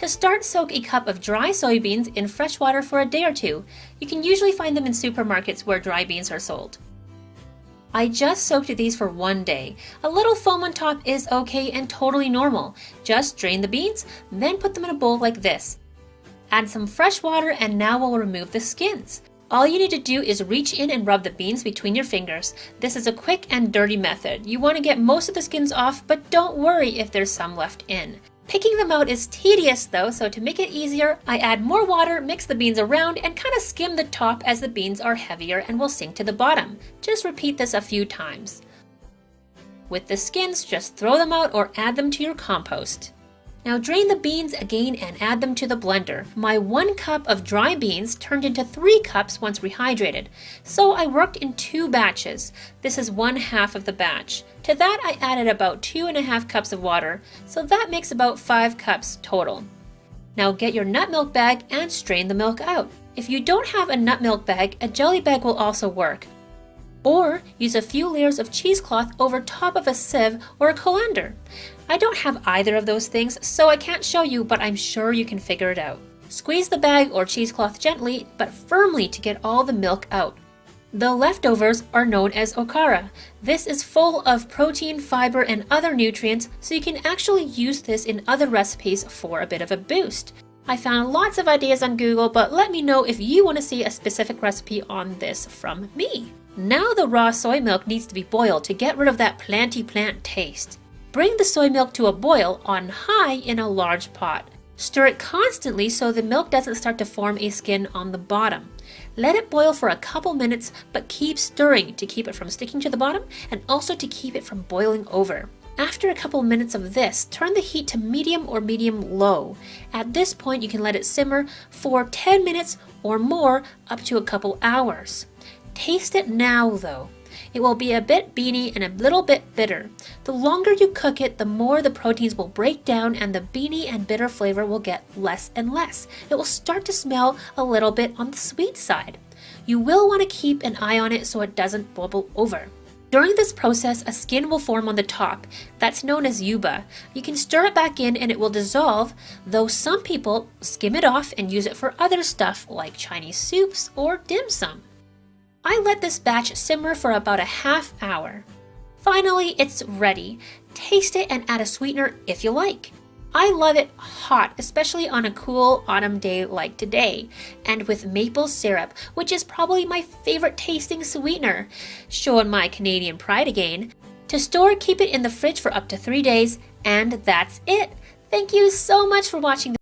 To start, soak a cup of dry soybeans in fresh water for a day or two. You can usually find them in supermarkets where dry beans are sold. I just soaked these for one day. A little foam on top is okay and totally normal. Just drain the beans, then put them in a bowl like this. Add some fresh water and now we'll remove the skins. All you need to do is reach in and rub the beans between your fingers. This is a quick and dirty method. You want to get most of the skins off, but don't worry if there's some left in. Picking them out is tedious though, so to make it easier, I add more water, mix the beans around, and kind of skim the top as the beans are heavier and will sink to the bottom. Just repeat this a few times. With the skins, just throw them out or add them to your compost. Now drain the beans again and add them to the blender. My one cup of dry beans turned into three cups once rehydrated, so I worked in two batches. This is one half of the batch. To that I added about two and a half cups of water, so that makes about five cups total. Now get your nut milk bag and strain the milk out. If you don't have a nut milk bag, a jelly bag will also work. Or use a few layers of cheesecloth over top of a sieve or a colander. I don't have either of those things, so I can't show you, but I'm sure you can figure it out. Squeeze the bag or cheesecloth gently, but firmly to get all the milk out. The leftovers are known as okara. This is full of protein, fiber, and other nutrients, so you can actually use this in other recipes for a bit of a boost. I found lots of ideas on Google, but let me know if you want to see a specific recipe on this from me. Now the raw soy milk needs to be boiled to get rid of that planty plant taste. Bring the soy milk to a boil on high in a large pot. Stir it constantly so the milk doesn't start to form a skin on the bottom. Let it boil for a couple minutes, but keep stirring to keep it from sticking to the bottom and also to keep it from boiling over. After a couple minutes of this, turn the heat to medium or medium low. At this point, you can let it simmer for 10 minutes or more up to a couple hours. Taste it now though. It will be a bit beany and a little bit bitter. The longer you cook it, the more the proteins will break down and the beany and bitter flavor will get less and less. It will start to smell a little bit on the sweet side. You will want to keep an eye on it so it doesn't bubble over. During this process, a skin will form on the top. That's known as yuba. You can stir it back in and it will dissolve, though some people skim it off and use it for other stuff like Chinese soups or dim sum. I let this batch simmer for about a half hour. Finally, it's ready. Taste it and add a sweetener if you like. I love it hot, especially on a cool autumn day like today, and with maple syrup, which is probably my favorite tasting sweetener. Showing my Canadian pride again. To store, keep it in the fridge for up to three days, and that's it. Thank you so much for watching.